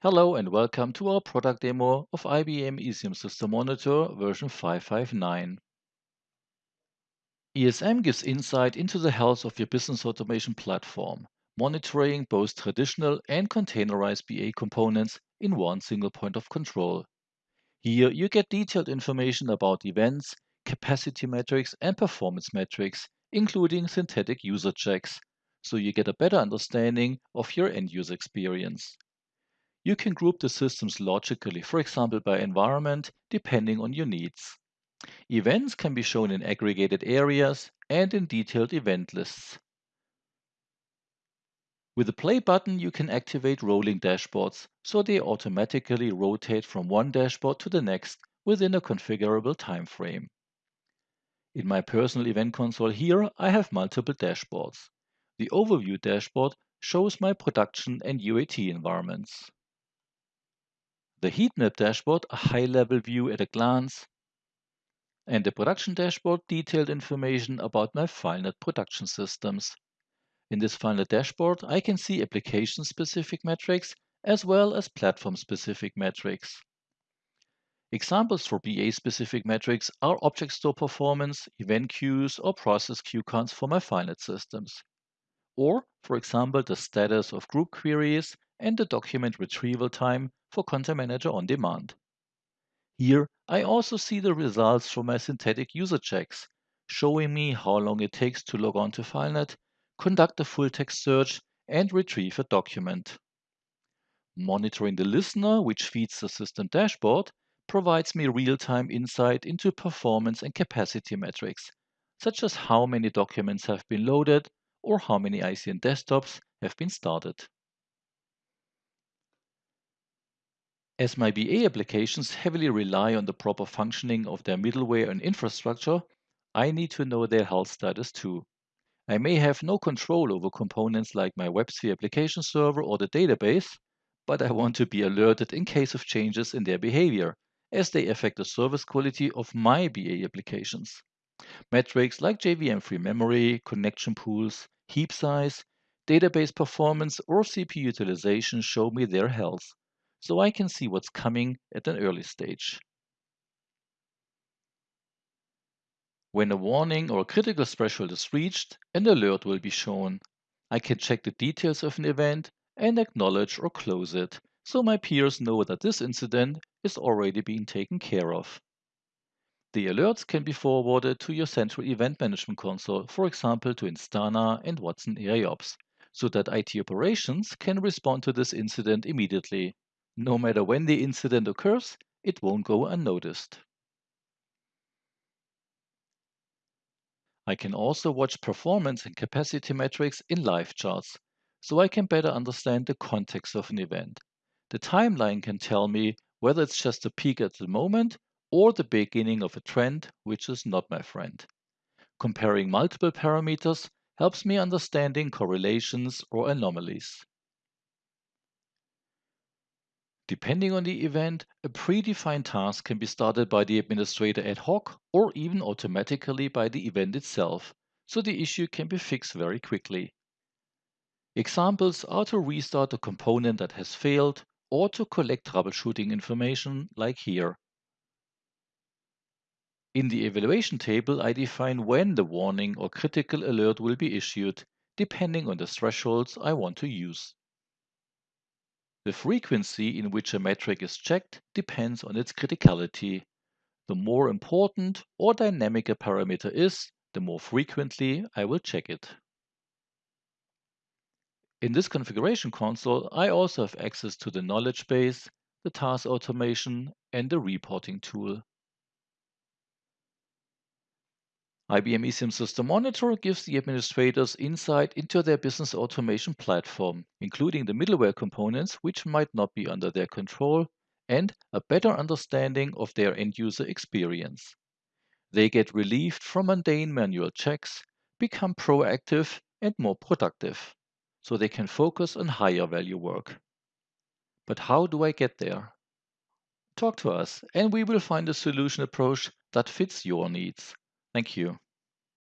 Hello and welcome to our product demo of IBM ESM System Monitor version 559. ESM gives insight into the health of your business automation platform, monitoring both traditional and containerized BA components in one single point of control. Here you get detailed information about events, capacity metrics, and performance metrics, including synthetic user checks, so you get a better understanding of your end user experience. You can group the systems logically, for example by environment, depending on your needs. Events can be shown in aggregated areas and in detailed event lists. With the play button, you can activate rolling dashboards, so they automatically rotate from one dashboard to the next within a configurable time frame. In my personal event console here, I have multiple dashboards. The overview dashboard shows my production and UAT environments. The heat map dashboard, a high-level view at a glance, and the production dashboard, detailed information about my FileNet production systems. In this FileNet dashboard, I can see application-specific metrics as well as platform-specific metrics. Examples for BA-specific metrics are object store performance, event queues, or process queue counts for my FileNet systems. Or, for example, the status of group queries and the document retrieval time for Content Manager on Demand. Here, I also see the results from my synthetic user checks, showing me how long it takes to log on to FileNet, conduct a full text search, and retrieve a document. Monitoring the listener, which feeds the system dashboard, provides me real-time insight into performance and capacity metrics, such as how many documents have been loaded or how many ICN desktops have been started. As my BA applications heavily rely on the proper functioning of their middleware and infrastructure, I need to know their health status too. I may have no control over components like my WebSphere application server or the database, but I want to be alerted in case of changes in their behavior, as they affect the service quality of my BA applications. Metrics like JVM free memory, connection pools, heap size, database performance, or CPU utilization show me their health so I can see what's coming at an early stage. When a warning or a critical threshold is reached, an alert will be shown. I can check the details of an event and acknowledge or close it, so my peers know that this incident is already being taken care of. The alerts can be forwarded to your central event management console, for example to Instana and Watson AIOps, so that IT operations can respond to this incident immediately. No matter when the incident occurs, it won't go unnoticed. I can also watch performance and capacity metrics in live charts, so I can better understand the context of an event. The timeline can tell me whether it's just a peak at the moment or the beginning of a trend, which is not my friend. Comparing multiple parameters helps me understanding correlations or anomalies. Depending on the event, a predefined task can be started by the administrator ad hoc or even automatically by the event itself, so the issue can be fixed very quickly. Examples are to restart a component that has failed or to collect troubleshooting information like here. In the evaluation table, I define when the warning or critical alert will be issued, depending on the thresholds I want to use. The frequency in which a metric is checked depends on its criticality. The more important or dynamic a parameter is, the more frequently I will check it. In this configuration console, I also have access to the knowledge base, the task automation, and the reporting tool. IBM ESM System Monitor gives the administrators insight into their business automation platform, including the middleware components which might not be under their control, and a better understanding of their end user experience. They get relieved from mundane manual checks, become proactive and more productive, so they can focus on higher value work. But how do I get there? Talk to us, and we will find a solution approach that fits your needs. Thank you.